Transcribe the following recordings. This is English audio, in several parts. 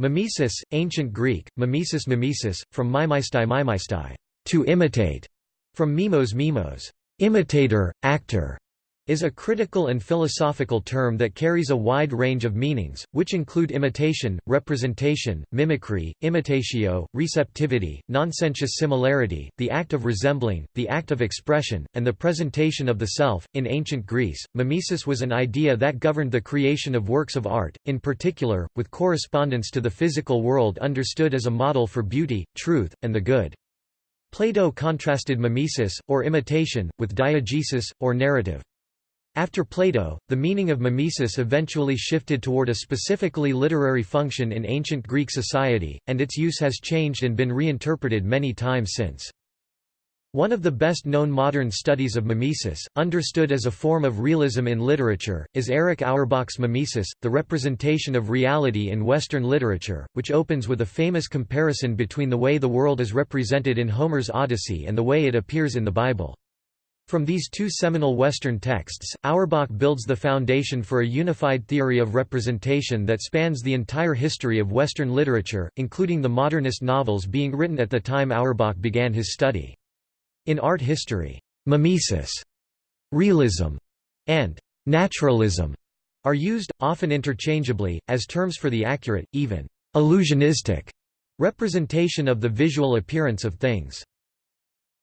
Mimesis, Ancient Greek, mimesis mimesis, from mimeistai mimeistai, to imitate, from mimos mimos, imitator, actor, is a critical and philosophical term that carries a wide range of meanings, which include imitation, representation, mimicry, imitatio, receptivity, nonsensuous similarity, the act of resembling, the act of expression, and the presentation of the self. In ancient Greece, mimesis was an idea that governed the creation of works of art, in particular, with correspondence to the physical world understood as a model for beauty, truth, and the good. Plato contrasted mimesis, or imitation, with diegesis, or narrative. After Plato, the meaning of mimesis eventually shifted toward a specifically literary function in ancient Greek society, and its use has changed and been reinterpreted many times since. One of the best-known modern studies of mimesis, understood as a form of realism in literature, is Erich Auerbach's Mimesis, the representation of reality in Western literature, which opens with a famous comparison between the way the world is represented in Homer's Odyssey and the way it appears in the Bible. From these two seminal Western texts, Auerbach builds the foundation for a unified theory of representation that spans the entire history of Western literature, including the modernist novels being written at the time Auerbach began his study. In art history, mimesis, realism, and naturalism are used, often interchangeably, as terms for the accurate, even illusionistic representation of the visual appearance of things.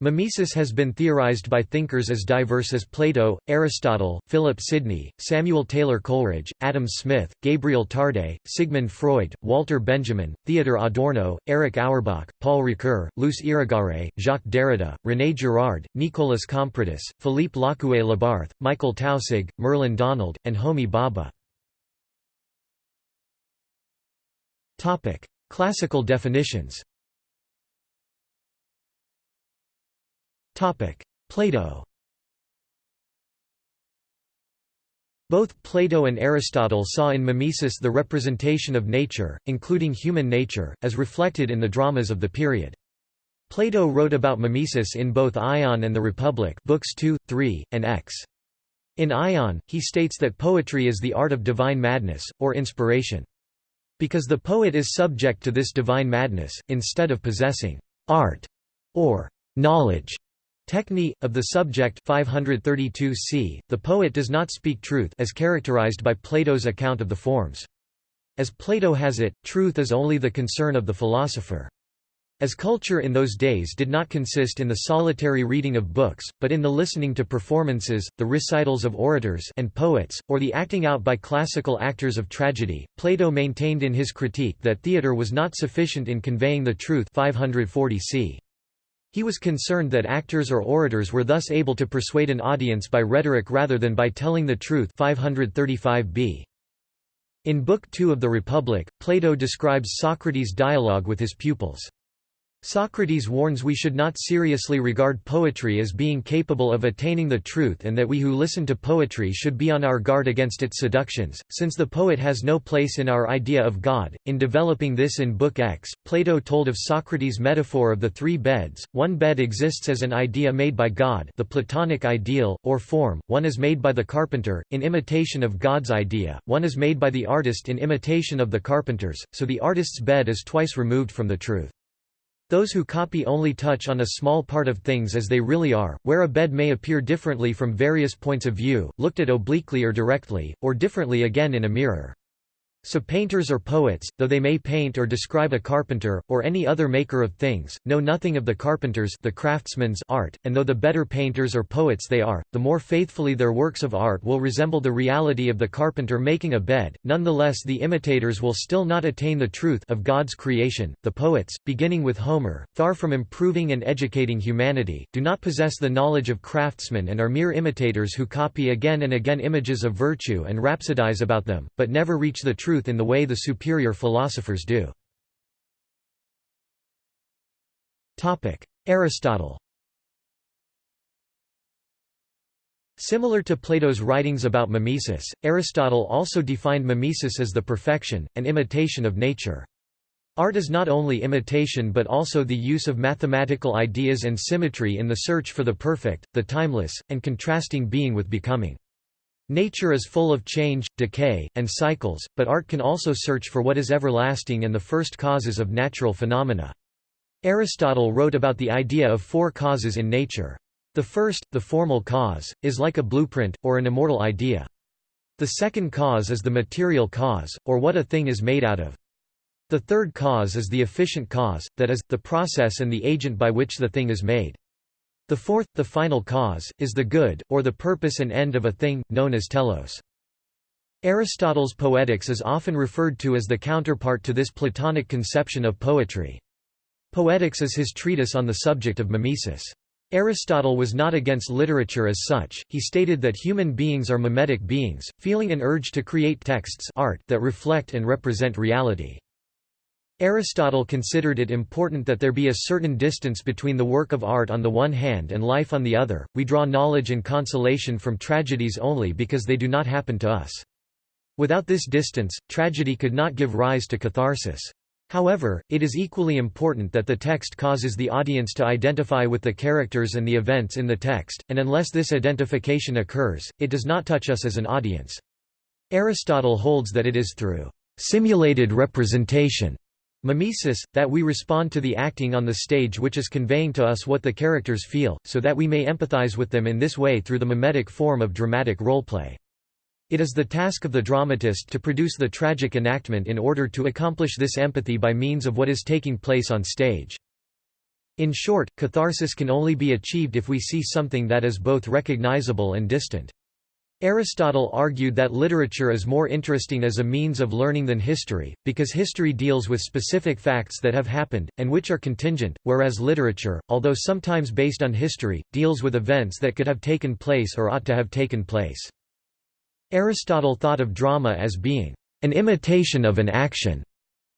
Mimesis has been theorized by thinkers as diverse as Plato, Aristotle, Philip Sidney, Samuel Taylor Coleridge, Adam Smith, Gabriel Tarde, Sigmund Freud, Walter Benjamin, Theodor Adorno, Erich Auerbach, Paul Ricoeur, Luce Irigaray, Jacques Derrida, René Girard, Nikolas Kompridis, Philippe Lacoué Labarthe, Michael Taussig, Merlin Donald, and Homi Bhabha. Classical definitions Plato Both Plato and Aristotle saw in mimesis the representation of nature, including human nature, as reflected in the dramas of the period. Plato wrote about mimesis in both Ion and the Republic books 2, 3, and X. In Ion, he states that poetry is the art of divine madness, or inspiration. Because the poet is subject to this divine madness, instead of possessing art or knowledge, Techne, of the subject 532 c, the poet does not speak truth as characterized by Plato's account of the forms. As Plato has it, truth is only the concern of the philosopher. As culture in those days did not consist in the solitary reading of books, but in the listening to performances, the recitals of orators and poets, or the acting out by classical actors of tragedy, Plato maintained in his critique that theatre was not sufficient in conveying the truth 540 c. He was concerned that actors or orators were thus able to persuade an audience by rhetoric rather than by telling the truth 535b. In Book 2 of the Republic, Plato describes Socrates' dialogue with his pupils. Socrates warns we should not seriously regard poetry as being capable of attaining the truth and that we who listen to poetry should be on our guard against its seductions, since the poet has no place in our idea of God. In developing this in Book X, Plato told of Socrates' metaphor of the three beds. One bed exists as an idea made by God, the Platonic ideal, or form, one is made by the carpenter, in imitation of God's idea, one is made by the artist in imitation of the carpenter's, so the artist's bed is twice removed from the truth. Those who copy only touch on a small part of things as they really are, where a bed may appear differently from various points of view, looked at obliquely or directly, or differently again in a mirror. So painters or poets, though they may paint or describe a carpenter, or any other maker of things, know nothing of the carpenter's the craftsman's art, and though the better painters or poets they are, the more faithfully their works of art will resemble the reality of the carpenter making a bed, nonetheless the imitators will still not attain the truth of God's creation. The poets, beginning with Homer, far from improving and educating humanity, do not possess the knowledge of craftsmen and are mere imitators who copy again and again images of virtue and rhapsodize about them, but never reach the truth truth in the way the superior philosophers do. Aristotle Similar to Plato's writings about mimesis, Aristotle also defined mimesis as the perfection, and imitation of nature. Art is not only imitation but also the use of mathematical ideas and symmetry in the search for the perfect, the timeless, and contrasting being with becoming. Nature is full of change, decay, and cycles, but art can also search for what is everlasting and the first causes of natural phenomena. Aristotle wrote about the idea of four causes in nature. The first, the formal cause, is like a blueprint, or an immortal idea. The second cause is the material cause, or what a thing is made out of. The third cause is the efficient cause, that is, the process and the agent by which the thing is made. The fourth, the final cause, is the good, or the purpose and end of a thing, known as telos. Aristotle's Poetics is often referred to as the counterpart to this Platonic conception of poetry. Poetics is his treatise on the subject of mimesis. Aristotle was not against literature as such, he stated that human beings are mimetic beings, feeling an urge to create texts art that reflect and represent reality. Aristotle considered it important that there be a certain distance between the work of art on the one hand and life on the other. We draw knowledge and consolation from tragedies only because they do not happen to us. Without this distance, tragedy could not give rise to catharsis. However, it is equally important that the text causes the audience to identify with the characters and the events in the text, and unless this identification occurs, it does not touch us as an audience. Aristotle holds that it is through simulated representation Mimesis, that we respond to the acting on the stage which is conveying to us what the characters feel, so that we may empathize with them in this way through the mimetic form of dramatic roleplay. It is the task of the dramatist to produce the tragic enactment in order to accomplish this empathy by means of what is taking place on stage. In short, catharsis can only be achieved if we see something that is both recognizable and distant. Aristotle argued that literature is more interesting as a means of learning than history, because history deals with specific facts that have happened, and which are contingent, whereas literature, although sometimes based on history, deals with events that could have taken place or ought to have taken place. Aristotle thought of drama as being an imitation of an action,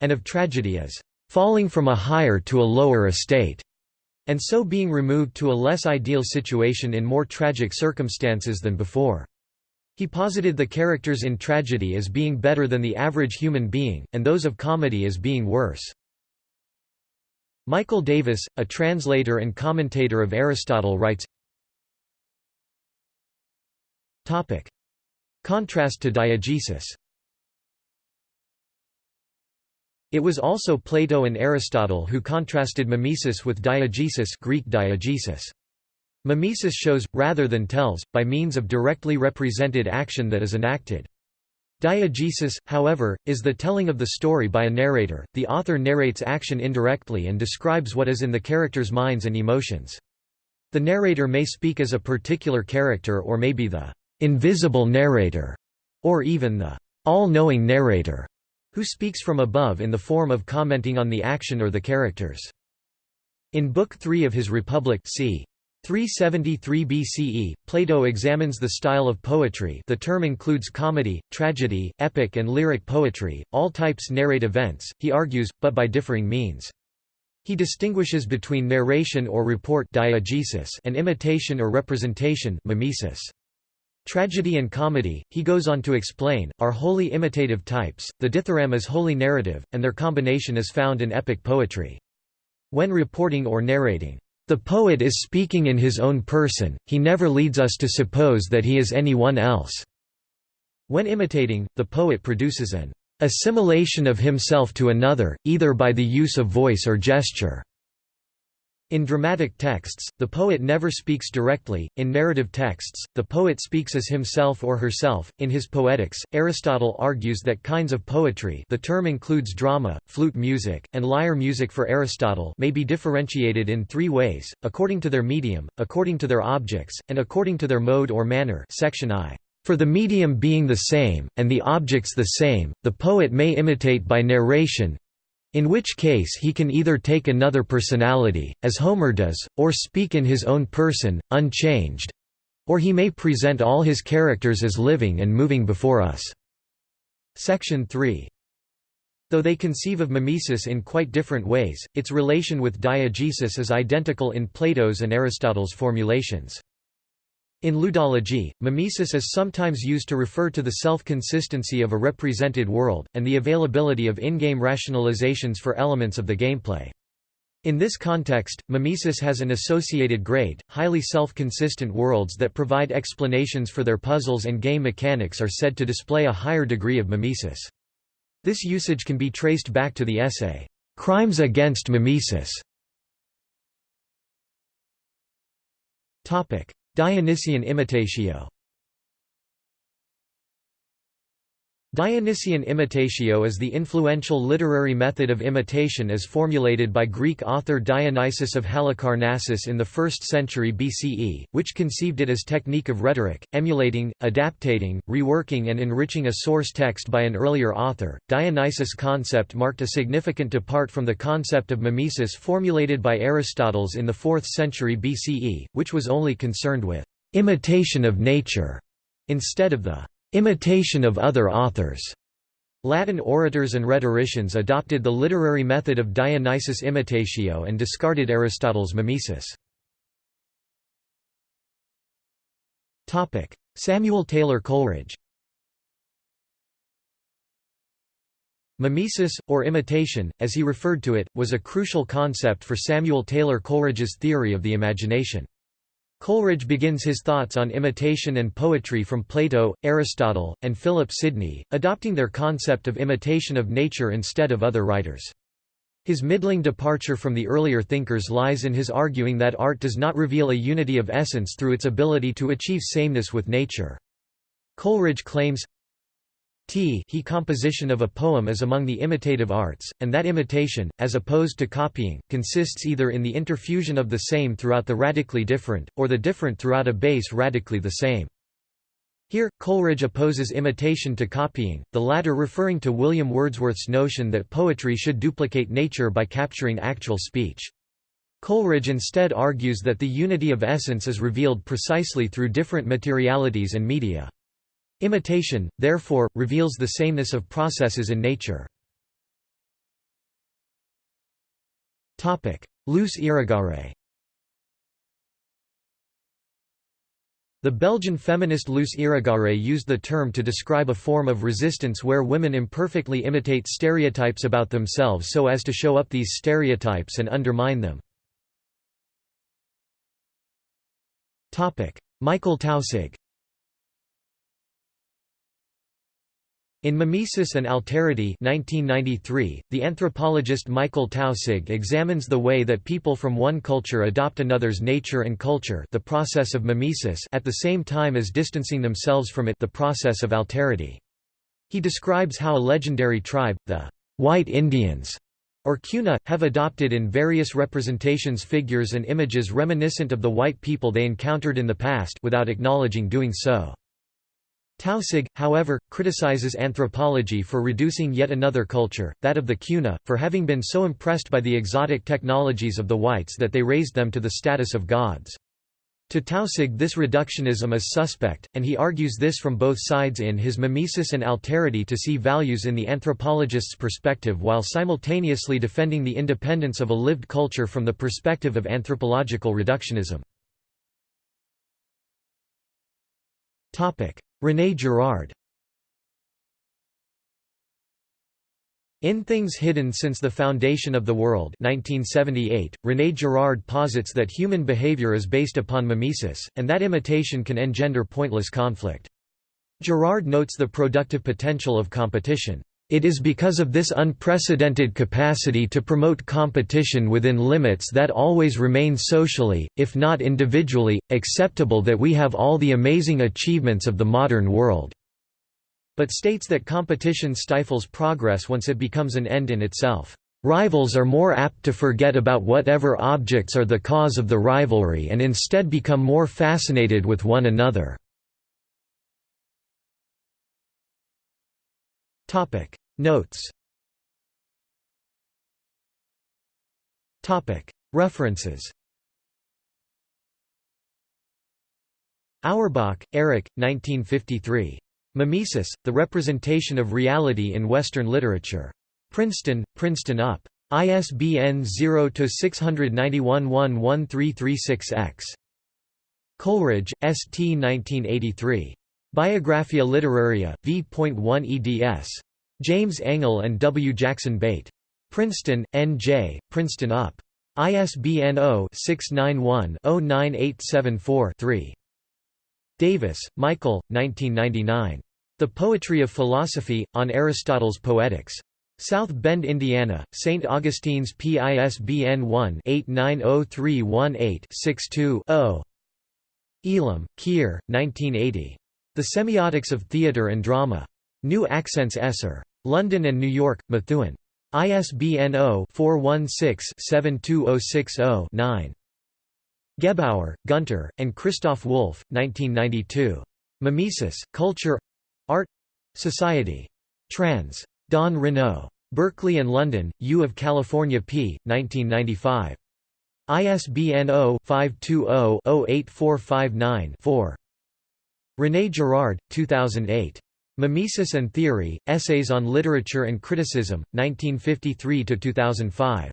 and of tragedy as falling from a higher to a lower estate, and so being removed to a less ideal situation in more tragic circumstances than before. He posited the characters in tragedy as being better than the average human being, and those of comedy as being worse. Michael Davis, a translator and commentator of Aristotle writes Contrast to diegesis It was also Plato and Aristotle who contrasted mimesis with diegesis Greek diegesis. Mimesis shows, rather than tells, by means of directly represented action that is enacted. Diegesis, however, is the telling of the story by a narrator. The author narrates action indirectly and describes what is in the characters' minds and emotions. The narrator may speak as a particular character or may be the invisible narrator, or even the all-knowing narrator, who speaks from above in the form of commenting on the action or the characters. In Book 3 of his Republic c. 373 BCE, Plato examines the style of poetry the term includes comedy, tragedy, epic and lyric poetry, all types narrate events, he argues, but by differing means. He distinguishes between narration or report diegesis and imitation or representation mimesis. Tragedy and comedy, he goes on to explain, are wholly imitative types, the dithyramb is wholly narrative, and their combination is found in epic poetry. When reporting or narrating, the poet is speaking in his own person, he never leads us to suppose that he is anyone else. When imitating, the poet produces an assimilation of himself to another, either by the use of voice or gesture. In dramatic texts, the poet never speaks directly. In narrative texts, the poet speaks as himself or herself. In his Poetics, Aristotle argues that kinds of poetry, the term includes drama, flute music, and lyre music for Aristotle, may be differentiated in three ways: according to their medium, according to their objects, and according to their mode or manner. Section I. For the medium being the same, and the objects the same, the poet may imitate by narration, in which case he can either take another personality, as Homer does, or speak in his own person, unchanged or he may present all his characters as living and moving before us. Section 3. Though they conceive of mimesis in quite different ways, its relation with diegesis is identical in Plato's and Aristotle's formulations. In ludology, mimesis is sometimes used to refer to the self-consistency of a represented world, and the availability of in-game rationalizations for elements of the gameplay. In this context, mimesis has an associated grade. Highly self-consistent worlds that provide explanations for their puzzles and game mechanics are said to display a higher degree of mimesis. This usage can be traced back to the essay, Crimes Against Mimesis. Dionysian imitatio. Dionysian imitatio is the influential literary method of imitation as formulated by Greek author Dionysius of Halicarnassus in the 1st century BCE, which conceived it as technique of rhetoric, emulating, adaptating, reworking and enriching a source text by an earlier author. Dionysius' concept marked a significant depart from the concept of mimesis formulated by Aristotle's in the 4th century BCE, which was only concerned with imitation of nature instead of the imitation of other authors. Latin orators and rhetoricians adopted the literary method of Dionysius imitatio and discarded Aristotle's mimesis. Samuel Taylor Coleridge Mimesis, or imitation, as he referred to it, was a crucial concept for Samuel Taylor Coleridge's theory of the imagination. Coleridge begins his thoughts on imitation and poetry from Plato, Aristotle, and Philip Sidney, adopting their concept of imitation of nature instead of other writers. His middling departure from the earlier thinkers lies in his arguing that art does not reveal a unity of essence through its ability to achieve sameness with nature. Coleridge claims, T he composition of a poem is among the imitative arts, and that imitation, as opposed to copying, consists either in the interfusion of the same throughout the radically different, or the different throughout a base radically the same. Here, Coleridge opposes imitation to copying, the latter referring to William Wordsworth's notion that poetry should duplicate nature by capturing actual speech. Coleridge instead argues that the unity of essence is revealed precisely through different materialities and media. Imitation, therefore, reveals the sameness of processes in nature. Luce Irigaray The Belgian feminist Luce Irigaray used the term to describe a form of resistance where women imperfectly imitate stereotypes about themselves so as to show up these stereotypes and undermine them. Michael Taussig In Mimesis and Alterity 1993, the anthropologist Michael Taussig examines the way that people from one culture adopt another's nature and culture the process of mimesis at the same time as distancing themselves from it the process of alterity. He describes how a legendary tribe, the White Indians, or Cuna, have adopted in various representations figures and images reminiscent of the white people they encountered in the past without acknowledging doing so. Taussig, however, criticizes anthropology for reducing yet another culture, that of the Cuna, for having been so impressed by the exotic technologies of the whites that they raised them to the status of gods. To Taussig this reductionism is suspect, and he argues this from both sides in his Mimesis and Alterity to see values in the anthropologist's perspective while simultaneously defending the independence of a lived culture from the perspective of anthropological reductionism. René Girard In Things Hidden Since the Foundation of the World 1978, René Girard posits that human behavior is based upon mimesis, and that imitation can engender pointless conflict. Girard notes the productive potential of competition. It is because of this unprecedented capacity to promote competition within limits that always remain socially, if not individually, acceptable that we have all the amazing achievements of the modern world." But states that competition stifles progress once it becomes an end in itself. Rivals are more apt to forget about whatever objects are the cause of the rivalry and instead become more fascinated with one another. Notes References Auerbach, Erich, 1953. Mimesis, The Representation of Reality in Western Literature. Princeton, Princeton UP. ISBN 0-691-11336-X. Coleridge, S. T. 1983. Biographia Literaria, v.1 eds. James Engel and W. Jackson Bate. Princeton, N. J., Princeton UP. ISBN 0-691-09874-3. Davis, Michael, 1999. The Poetry of Philosophy, on Aristotle's Poetics. South Bend, Indiana, St. Augustine's PISBN 1-890318-62-0. Elam, Keir, 1980. The Semiotics of Theatre and Drama. New Accents Esser. London and New York, Methuen. ISBN 0-416-72060-9. Gebauer, Gunter, and Christoph Wulf, 1992. Mimesis, Culture Art Society. Trans. Don Reneau. Berkeley and London, U of California p. 1995. ISBN 0-520-08459-4. René Girard, 2008. Mimesis and Theory, Essays on Literature and Criticism, 1953–2005.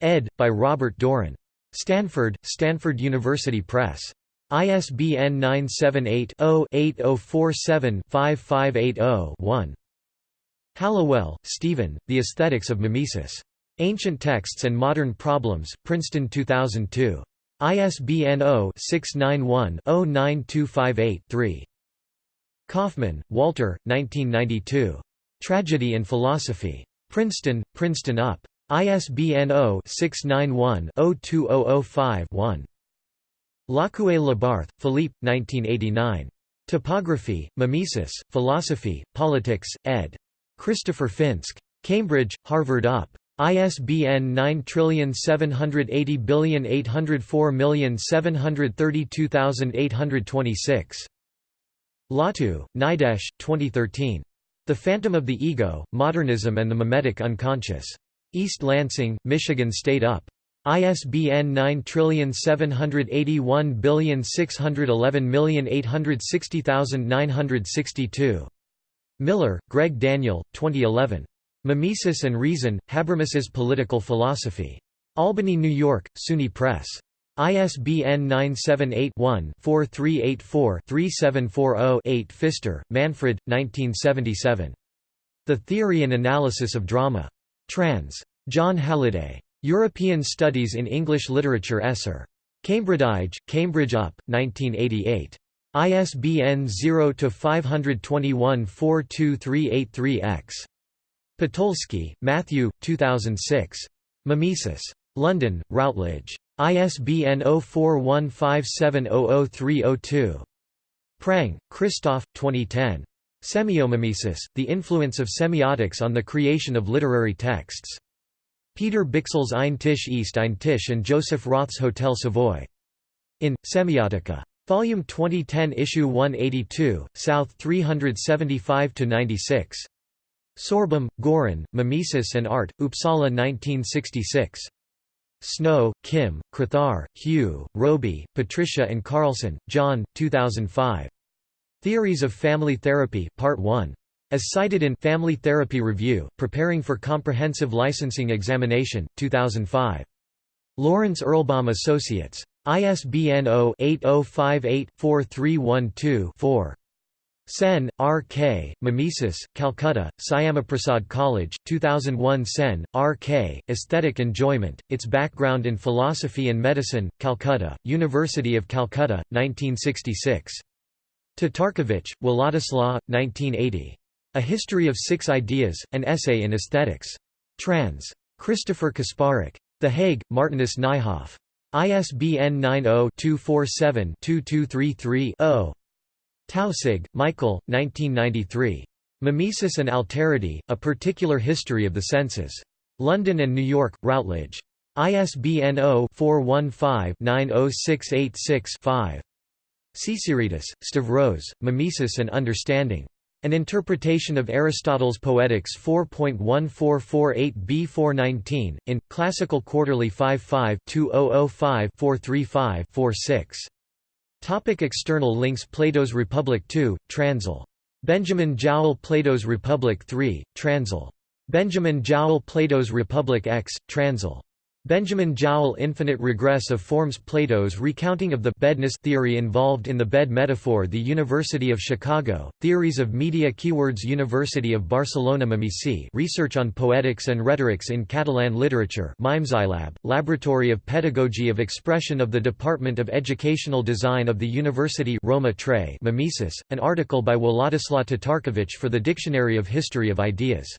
ed. by Robert Doran. Stanford, Stanford University Press. ISBN 978-0-8047-5580-1. Halliwell, Stephen, The Aesthetics of Mimesis. Ancient Texts and Modern Problems, Princeton 2002. ISBN 0-691-09258-3. Kaufmann, Walter, 1992. Tragedy and Philosophy. Princeton, Princeton UP. ISBN 0-691-02005-1. Lacoué-Labarthe, Philippe, 1989. Typography, Mimesis, Philosophy, Politics, ed. Christopher Fynsk. Cambridge, Harvard UP. ISBN 9780804732826. Lawtoo, Nidesh, 2013. The Phantom of the Ego, Modernism and the Mimetic Unconscious. East Lansing, Michigan State UP. ISBN 9781611860962. Miller, Greg Daniel, 2011. Mimesis and Reason, Habermas's Political Philosophy. Albany, New York, SUNY Press. ISBN 978-1-4384-3740-8 Pfister, Manfred, 1977. The Theory and Analysis of Drama. Trans. John Halliday. European Studies in English Literature Esser. Cambridge, Cambridge UP, 1988. ISBN 0-521-42383-X. Potolsky, Matthew, 2006. Mimesis. London, Routledge. ISBN 0415700302. Prang, Christoph, 2010. Semiomimesis, The Influence of Semiotics on the Creation of Literary Texts. Peter Bichsel's Ein Tisch ist ein Tisch and Joseph Roth's Hotel Savoy. In, Semiotica. Volume 2010 Issue 182, South 375–96. Sorbom, Goran, Mimesis and Art, Uppsala 1966. Snow, Kim, Crethar, Hugh, Roby, Patricia and Carlson, John, 2005. Theories of Family Therapy, Part 1. As cited in Family Therapy Review, Preparing for Comprehensive Licensing Examination, 2005. Lawrence Erlbaum Associates. ISBN 0-8058-4312-4. Sen, R. K., Mimesis, Calcutta, Syamaprasad College, 2001 Sen, R. K., Aesthetic Enjoyment, Its Background in Philosophy and Medicine, Calcutta, University of Calcutta, 1966. Tatarkiewicz, Wladislaw, 1980. A History of Six Ideas, An Essay in Aesthetics. Trans. Christopher Kasparek. The Hague, Martinus Nijhoff. ISBN 90-247-2233-0. Taussig, Michael, 1993. Mimesis and Alterity, A Particular History of the Senses. London and New York, Routledge. ISBN 0-415-90686-5. Tsitsiridis, Stavros, Mimesis and Understanding. An Interpretation of Aristotle's Poetics 4.1448b419, in, Classical Quarterly 55-2005-435-46. Topic external links Plato's Republic 2, Transil. Benjamin Jowett Plato's Republic 3, Transil. Benjamin Jowett Plato's Republic X, Transil. Benjamin Jowett Infinite regress of forms Plato's recounting of the bedness theory involved in the bed metaphor The University of Chicago, Theories of Media Keywords University of Barcelona Mimici Research on Poetics and Rhetorics in Catalan Literature Mimesylab, Laboratory of Pedagogy of Expression of the Department of Educational Design of the University Roma Tre Mimesis, an article by Władysław Tatarkiewicz for the Dictionary of History of Ideas